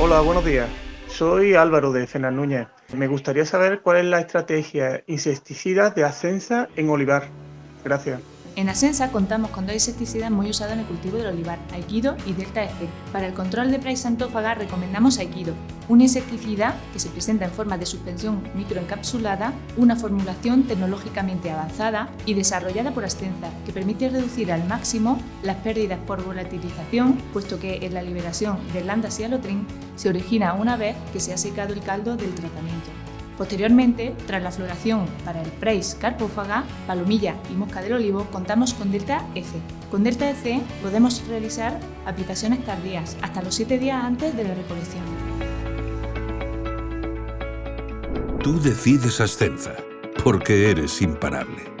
Hola, buenos días. Soy Álvaro de Cenas Núñez. Me gustaría saber cuál es la estrategia insecticida de Ascensa en olivar. Gracias. En Asensa contamos con dos insecticidas muy usados en el cultivo del olivar, Aikido y Delta F. Para el control de praia santófaga recomendamos Aikido, un insecticida que se presenta en forma de suspensión microencapsulada, una formulación tecnológicamente avanzada y desarrollada por Ascensa, que permite reducir al máximo las pérdidas por volatilización, puesto que en la liberación del lambda-cialotrin se origina una vez que se ha secado el caldo del tratamiento. Posteriormente, tras la floración para el Preis carpófaga, palomilla y mosca del olivo, contamos con Delta F. Con Delta F podemos realizar aplicaciones tardías, hasta los 7 días antes de la recolección. Tú decides Ascenza, porque eres imparable.